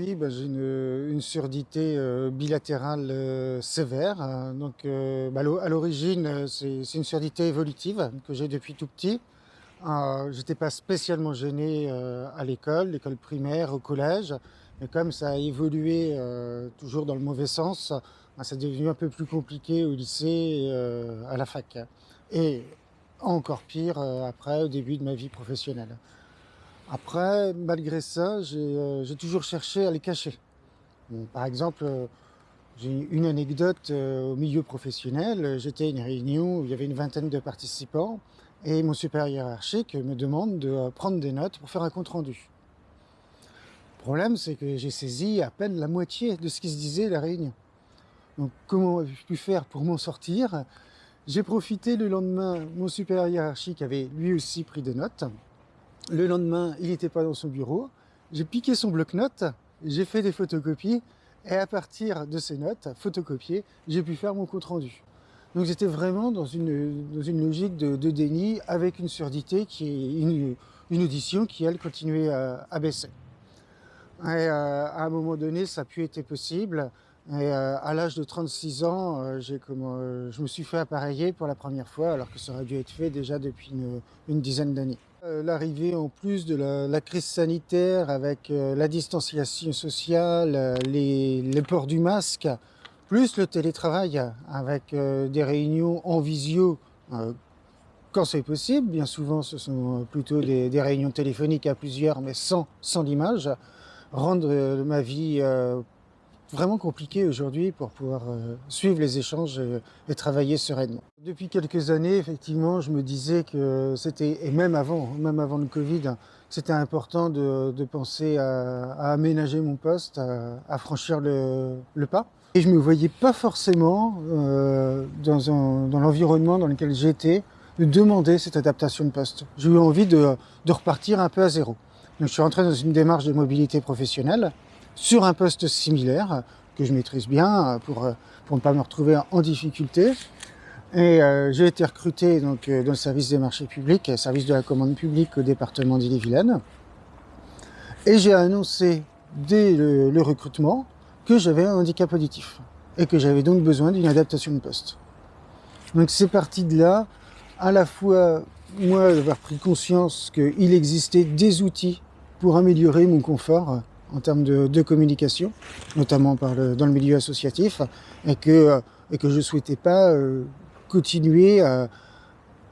Bah, j'ai une, surdité euh, bilatérale euh, sévère. hein. Donc, euh, bah, à l'o- à l'origine, c'est une surdité évolutive que j'ai depuis tout petit. Euh, J'étais pas spécialement gêné à l'école, l'école primaire, au collège, mais comme ça a évolué toujours dans le mauvais sens, bah, c'est devenu un peu plus compliqué au lycée à la fac. Et encore pire après, au début de ma vie professionnelle. Après, malgré ça, j'ai euh, j'ai toujours cherché à les cacher. Par exemple, euh, j'ai une anecdote euh, au milieu professionnel. J'étais à une réunion où il y avait une vingtaine de participants et mon supérieur hiérarchique me demande de prendre des notes pour faire un compte-rendu. Le problème, c'est que j'ai saisi à peine la moitié de ce qui se disait à la réunion. Donc, comment ai-je pu faire pour m'en sortir? J'ai profité le lendemain, mon supérieur hiérarchique avait lui aussi pris des notes. Le lendemain, il n'était pas dans son bureau. J'ai piqué son bloc-notes, j'ai fait des photocopies, et à partir de ces notes photocopiées, j'ai pu faire mon compte-rendu. Donc j'étais vraiment dans une, logique de, déni avec une surdité qui est une, audition qui, elle, continuait à, baisser. Euh, à un moment donné, ça a pu être possible. Euh, à l'âge de 36 ans, euh, euh, je me suis fait appareiller pour la première fois, alors que ça aurait dû être fait déjà depuis une, dizaine d'années. L'arrivée en plus de la, crise sanitaire avec la distanciation sociale, les, les ports du masque, plus le télétravail avec des réunions en visio quand c'est possible. Bien souvent, ce sont plutôt des, réunions téléphoniques à plusieurs, mais sans, l'image, rendent euh, ma vie vraiment compliquée aujourd'hui pour pouvoir euh, suivre les échanges et, et travailler sereinement. Depuis quelques années, effectivement, je me disais que c'était, et même avant, même avant le Covid, c'était important de, penser à, aménager mon poste, à, franchir le, pas. Et je me voyais pas forcément euh, dans l'environnement dans lequel j'étais de demander cette adaptation de poste. J'ai eu envie de, de repartir un peu à zéro. Donc je suis rentré dans une démarche de mobilité professionnelle sur un poste similaire que je maîtrise bien euh, pour, euh, pour ne pas me retrouver en difficulté. Et euh, j'ai été recruté donc, euh, dans le service des marchés publics, euh, service de la commande publique au département d'Ille-et-Vilaine. Et j'ai annoncé dès le, le recrutement que j'avais un handicap auditif et que j'avais donc besoin d'une adaptation de poste. Donc c'est parti de là, à la fois moi d'avoir pris conscience qu'il existait des outils pour améliorer mon confort euh, en termes de, communication, notamment dans le milieu associatif, et que, euh, je ne souhaitais pas euh, continuer à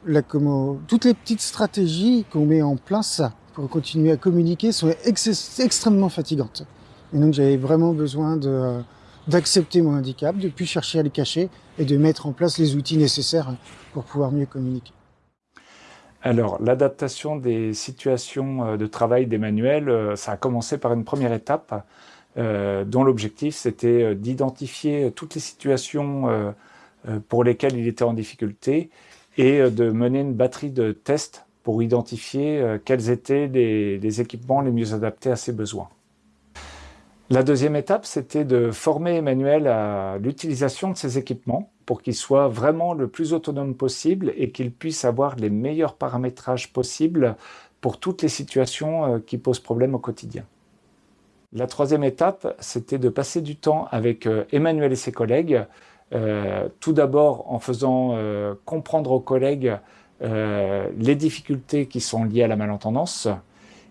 la, comment, toutes les petites stratégies qu'on met en place pour continuer à communiquer sont ex- extrêmement fatigantes. Et donc j'avais vraiment besoin euh, d'accepter mon handicap, de plus chercher à le cacher et de mettre en place les outils nécessaires pour pouvoir mieux communiquer. Alors, l'adaptation des situations euh, de travail d'Emmanuel, euh, ça a commencé par une première étape euh, dont l'objectif c'était d'identifier toutes les situations pour lesquelles il était en difficulté et de mener une batterie de tests pour identifier quels étaient les, les équipements les mieux adaptés à ses besoins. La deuxième étape, c'était de former Emmanuel à l'utilisation de ces équipements pour qu'il soit vraiment le plus autonome possible et qu'il puisse avoir les meilleurs paramétrages possibles pour toutes les situations euh, qui posent problème au quotidien. La troisième étape, c'était de passer du temps avec euh, Emmanuel et ses collègues, euh, tout d'abord en faisant comprendre aux collègues les difficultés qui sont liées à la malentendance,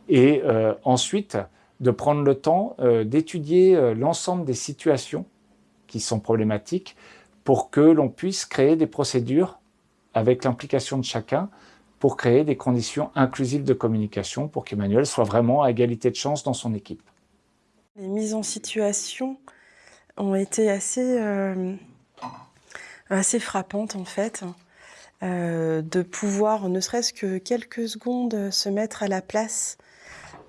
et ensuite de prendre le temps d'étudier l'ensemble des situations qui sont problématiques pour que l'on puisse créer des procédures avec l'implication de chacun pour créer des conditions inclusives de communication pour qu'Emmanuel soit vraiment à égalité de chance dans son équipe. Les mises en situation ont été assez, euh, assez frappantes en fait. Euh, de pouvoir, ne serait-ce que quelques secondes, se mettre à la place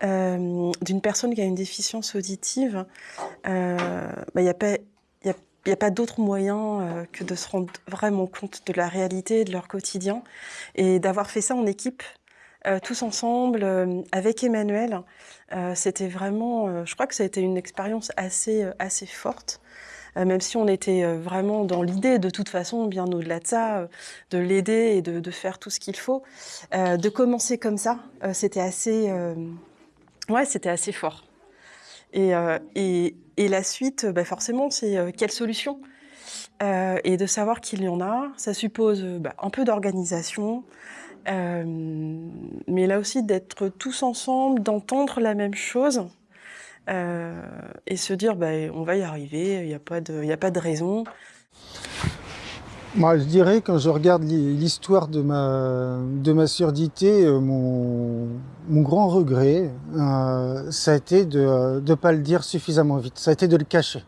euh, d'une personne qui a une déficience auditive, il euh, n'y a pas, y a, y a pas d'autre moyen euh, que de se rendre vraiment compte de la réalité de leur quotidien et d'avoir fait ça en équipe, euh, tous ensemble, euh, avec Emmanuel. C'était vraiment, je crois que ça a été une expérience assez, assez forte. Même si on était vraiment dans l'idée, de toute façon, bien au-delà de ça, de l'aider et de, de, faire tout ce qu'il faut, de commencer comme ça, c'était assez, ouais, c'était assez fort. Et, et, la suite, bah forcément, c'est quelle solution Et de savoir qu'il y en a, ça suppose bah, un peu d'organisation, mais là aussi d'être tous ensemble, d'entendre la même chose et se dire bah, on va y arriver, il n'y a pas de raison. Moi, je dirais, quand je regarde l'histoire de ma, de ma surdité, euh, mon, mon grand regret, euh, ça a été de ne pas le dire suffisamment vite, ça a été de le cacher.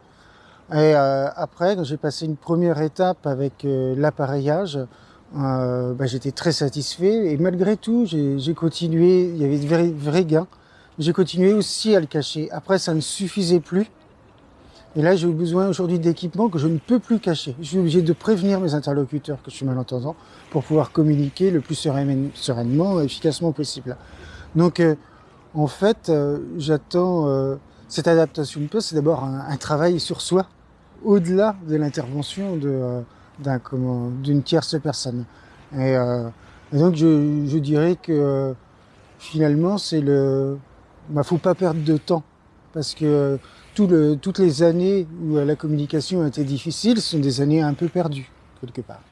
Et euh, après, quand j'ai passé une première étape avec euh, l'appareillage, euh, bah, j'étais très satisfait. Et malgré tout, j'ai continué, il y avait de vrais, vrais gains. J'ai continué aussi à le cacher. Après, ça ne suffisait plus. Et là, j'ai besoin aujourd'hui d'équipements que je ne peux plus cacher. Je suis obligé de prévenir mes interlocuteurs que je suis malentendant pour pouvoir communiquer le plus sereinement efficacement possible. Donc, euh, en fait, euh, j'attends euh, cette adaptation de poste, c'est d'abord un, un, travail sur soi, au-delà de l'intervention de, d'une tierce personne. Et, et donc, je, je, dirais que finalement, c'est le, bah, faut pas perdre de temps parce que tout le, toutes les années où la communication a été difficile sont des années un peu perdues quelque part.